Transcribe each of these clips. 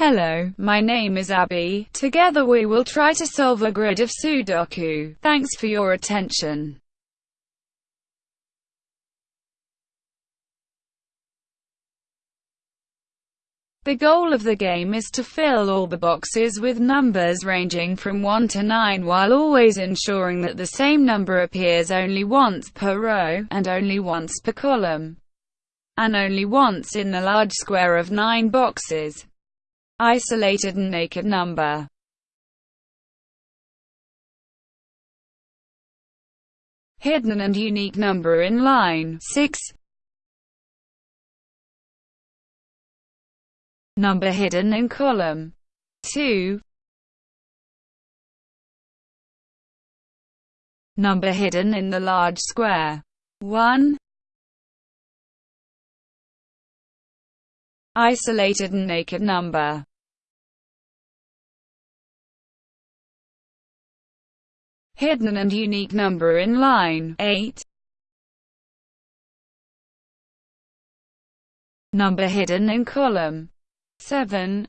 Hello, my name is Abby. Together we will try to solve a grid of Sudoku. Thanks for your attention. The goal of the game is to fill all the boxes with numbers ranging from 1 to 9 while always ensuring that the same number appears only once per row, and only once per column, and only once in the large square of 9 boxes. Isolated and naked number. Hidden and unique number in line 6 Number hidden in column 2 Number hidden in the large square 1 Isolated and naked number Hidden and unique number in line. 8 Number hidden in column. 7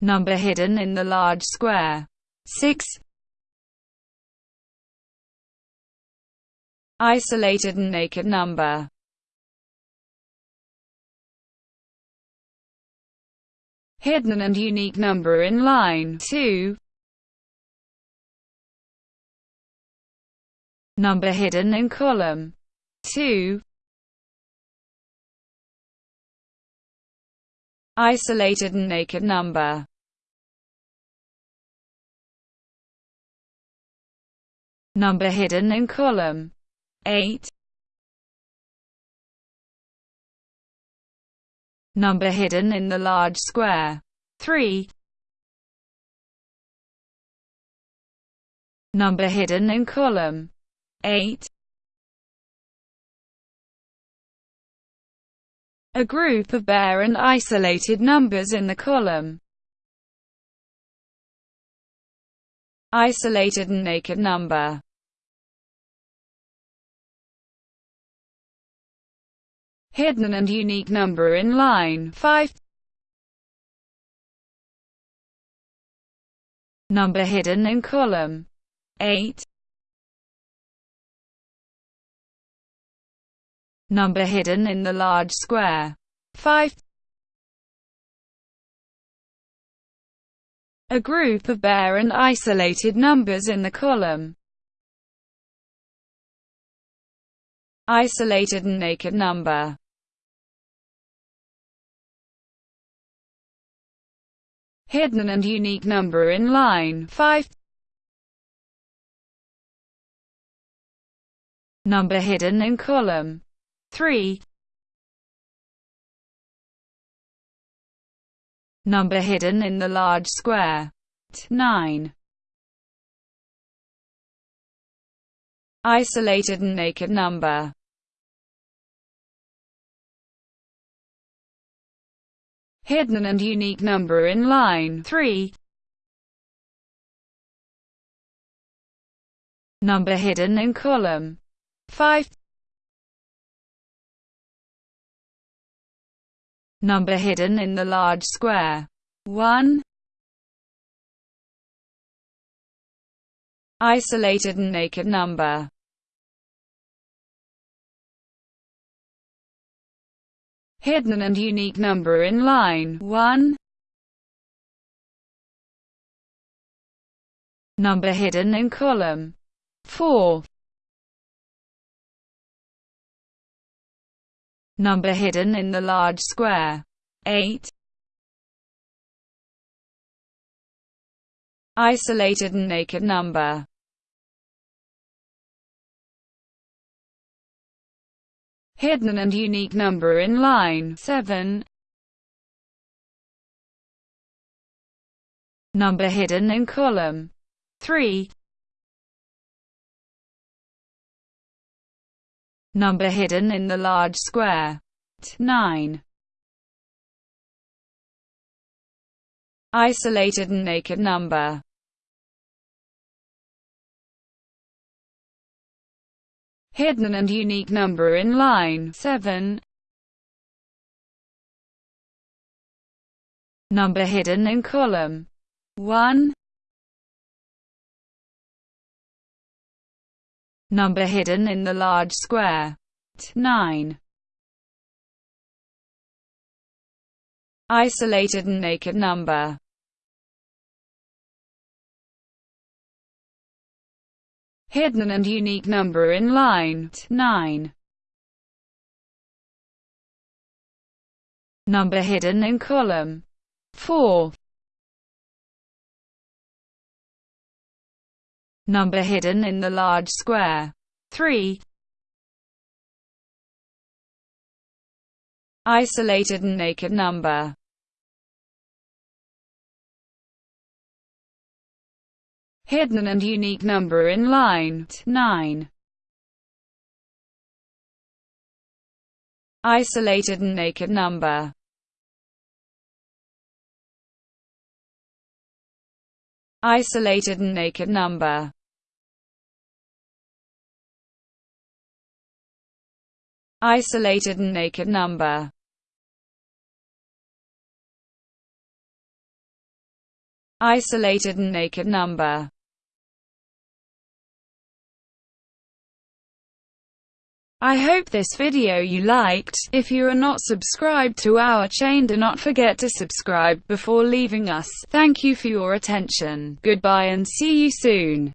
Number hidden in the large square. 6 Isolated and naked number Hidden and unique number in line. 2 Number hidden in column. 2 Isolated and naked number. Number hidden in column. 8 Number hidden in the large square. 3 Number hidden in column. 8 a group of bare and isolated numbers in the column. Isolated and naked number Hidden and unique number in line 5 Number hidden in column 8 Number hidden in the large square. 5. A group of bare and isolated numbers in the column. Isolated and naked number. Hidden and unique number in line 5. Number hidden in column 3 Number hidden in the large square. 9 Isolated and naked number Hidden and unique number in line 3 Number hidden in column 5 Number hidden in the large square. 1. Isolated and naked number. Hidden and unique number in line 1. Number hidden in column 4. Number hidden in the large square. 8. Isolated and naked number. Hidden and unique number in line 7. Number hidden in column 3. Number hidden in the large square. 9. Isolated and naked number. hidden and unique number in line 7. Number hidden in column 1. Number hidden in the large square 9. Isolated and naked number hidden and unique number in line 9. Number hidden in column 4. Number hidden in the large square 3. Isolated and naked number hidden and unique number in line 9. Isolated and naked number. Isolated and naked number. Isolated and naked number. Isolated and naked number I hope this video you liked. If you are not subscribed to our chain do not forget to subscribe before leaving us. Thank you for your attention. Goodbye and see you soon.